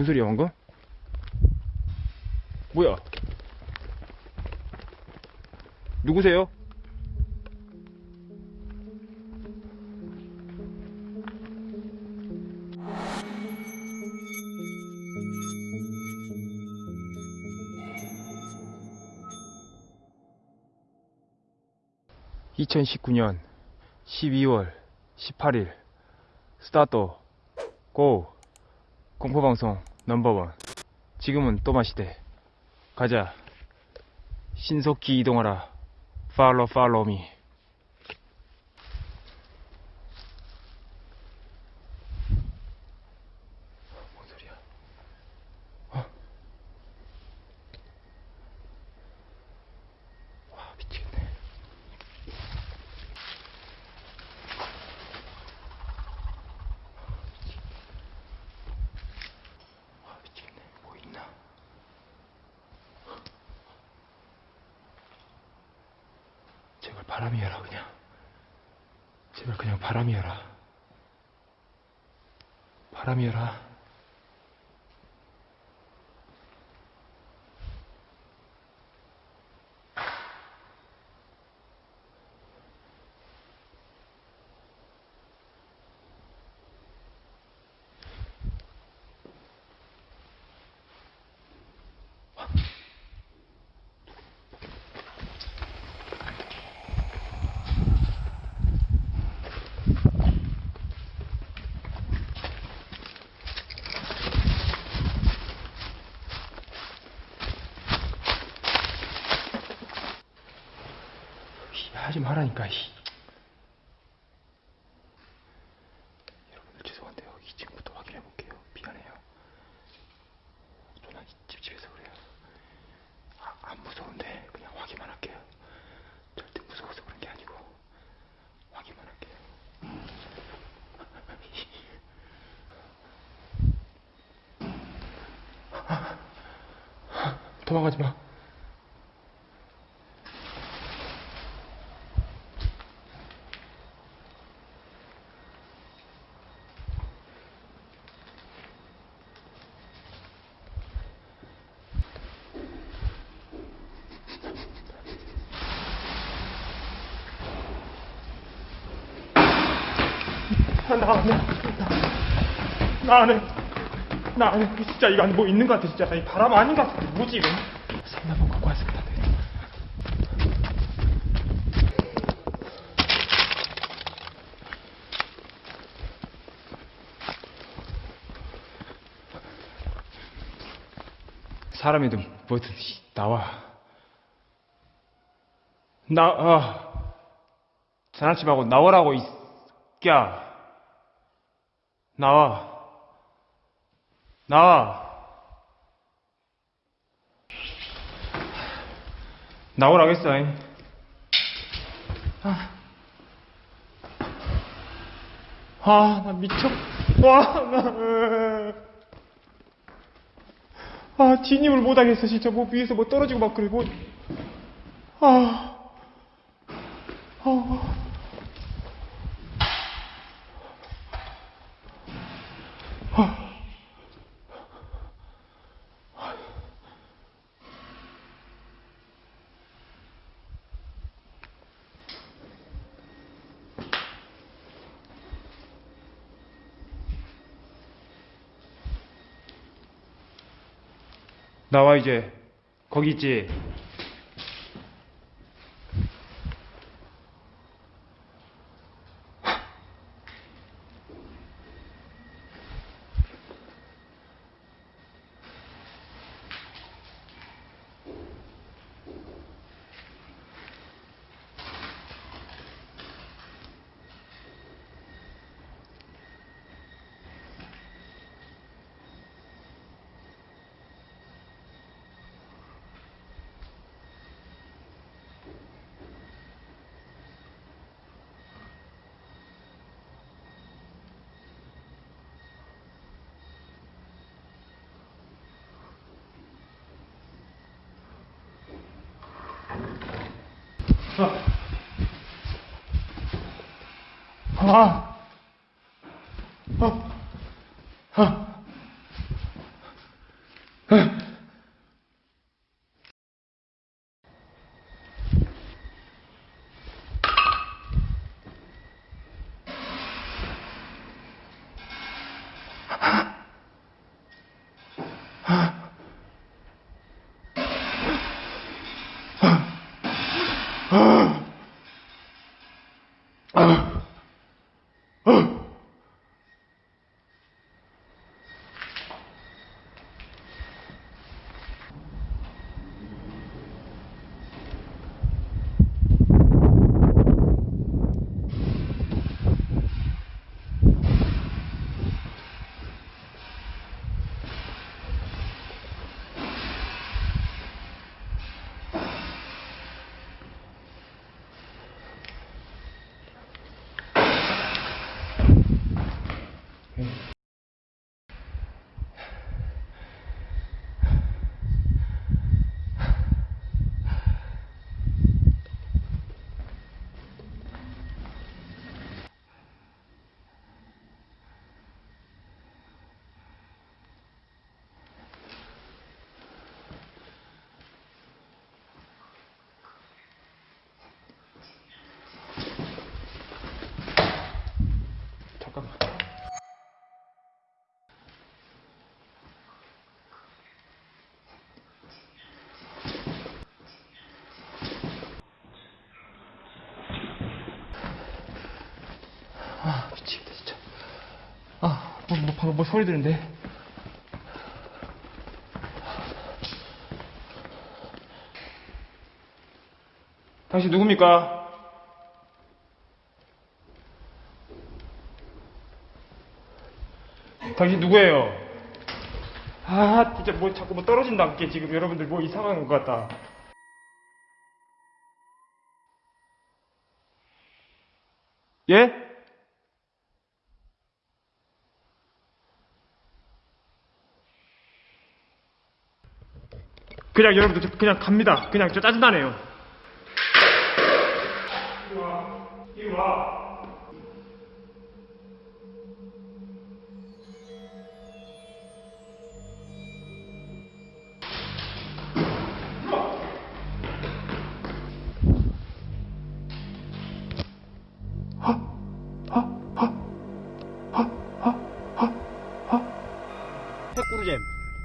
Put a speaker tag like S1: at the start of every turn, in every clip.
S1: 뭔 소리야 방금? 뭐야? 누구세요? (2019년 12월 18일) 스타트 고 공포방송 넘버원. 지금은 또 마시대. 가자. 신속히 이동하라. 팔로 팔로미 뭔 소리야 어? 와 미치겠네 와 미치겠네 뭐 있나 제발 바람이어라 그냥. 제발 그냥 바람이어라. 바람이어라 이, 하지 말라니까 이. 여러분들 죄송한데요. 이 집부터 확인해 볼게요. 미안해요. 저는 이 찝찝해서 그래요. 아, 안 무서운데 그냥 확인만 할게요. 절대 무서워서 그런 게 아니고 확인만 할게요. 도망가지 마 나안 해. 나안 해. 나안 해. 진짜 이거 뭐 있는 것 같아, 진짜. 나이 바람 아닌 것 같아. 뭐지, 이거? 상담원 갖고 안 되겠다. 사람이든 뭐든 씨, 나와. 나, 아, 장난치 말고 나오라고, 이, 야. 나와. 나와. 나오라겠어, 잉. 아. 아, 나 미쳐. 와, 나. 아, 진입을 못하겠어, 진짜. 뭐 위에서 뭐 떨어지고 막 그래, 뭐. 아. 아. 나와 이제 거기 있지 아. 아. 아. 잠깐 uh, 뭐, 뭐, 방금 뭐 소리 들는데 당신 누굽니까? 당신 누구예요? 아 진짜 뭐 자꾸 뭐 떨어진다 게 지금 여러분들 뭐 이상한 것 같다 예? 그냥 여러분들 저 그냥 갑니다 그냥 저 짜증나네요 이리 와 이리 와.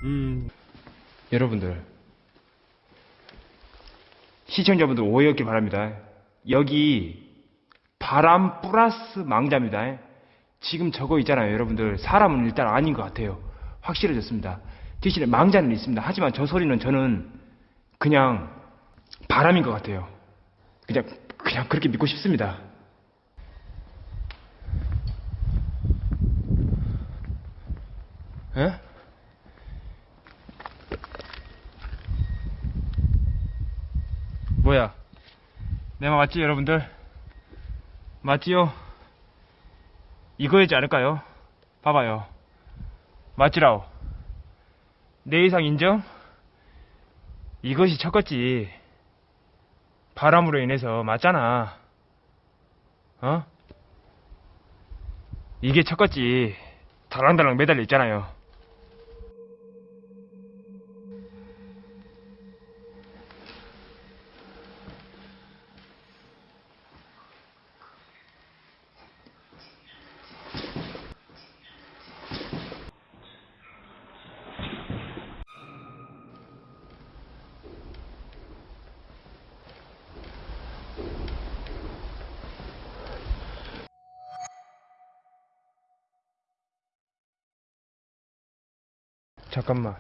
S2: 음.
S1: 여러분들 시청자분들 오해 없길 바랍니다. 여기 바람 플러스 망자입니다. 지금 저거 있잖아요, 여러분들 사람은 일단 아닌 것 같아요. 확실해졌습니다. 대신에 망자는 있습니다. 하지만 저 소리는 저는 그냥 바람인 것 같아요. 그냥 그냥 그렇게 믿고 싶습니다. 에? 뭐야? 내 말 맞지, 여러분들? 맞지요? 이거이지 않을까요? 봐봐요. 맞지라오. 내 이상 인정? 이것이 첫것지. 바람으로 인해서 맞잖아. 어? 이게 첫것지. 달랑달랑 매달려 있잖아요. 잠깐만.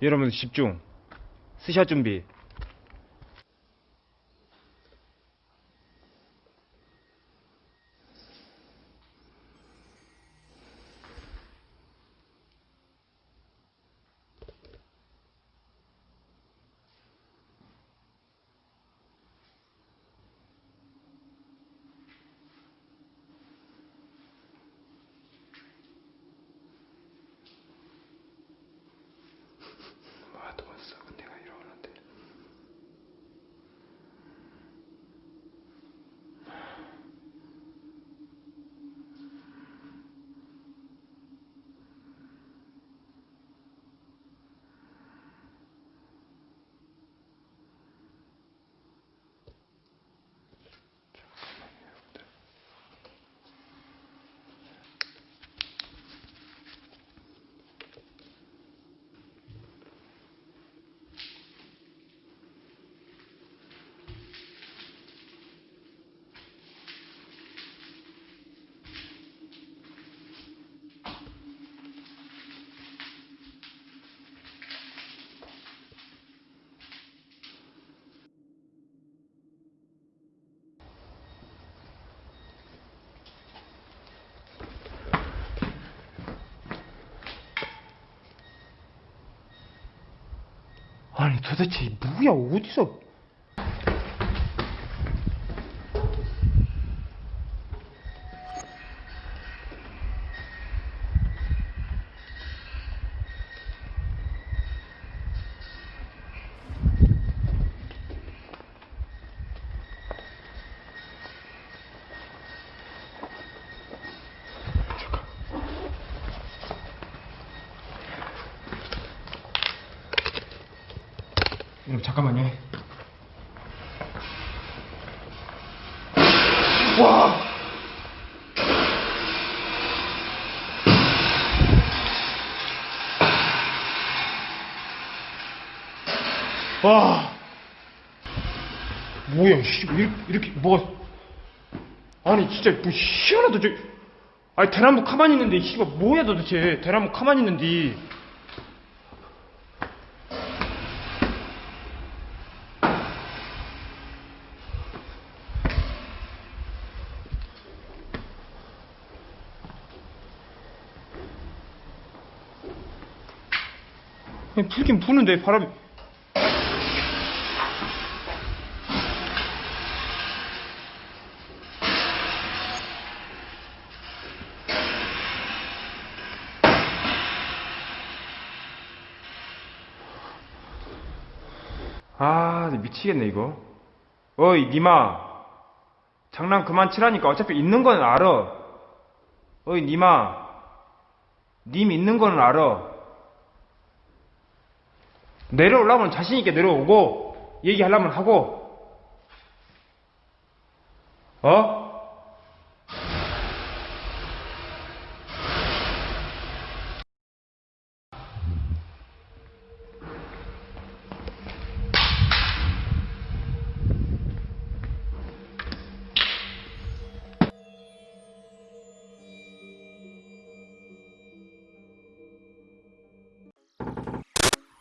S1: 여러분 집중. 스샷 준비. 아니 도대체 이 뭐야? 어디서 여러분 잠깐만요 와 와. 뭐야, 씨, 왜 이렇게, 이렇게, 뭐가. 아니, 진짜, 뭐, 희한하다, 저. 아니, 대나무 가만히 있는데, 씨발, 뭐야, 도대체. 대나무 가만히 있는데. 아니, 불긴 부는데, 바람이. 아, 나 미치겠네, 이거. 어이, 니마. 장난 그만 치라니까. 어차피 있는 건 알아. 어이, 니마. 님 있는 거는 알아. 내려오려면 자신있게 내려오고, 얘기하려면 하고. 어?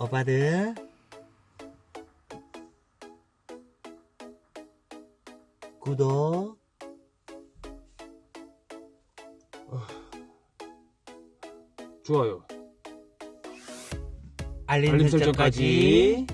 S2: 오빠들 구독.
S1: 좋아요.
S2: 알림,
S1: 설정까지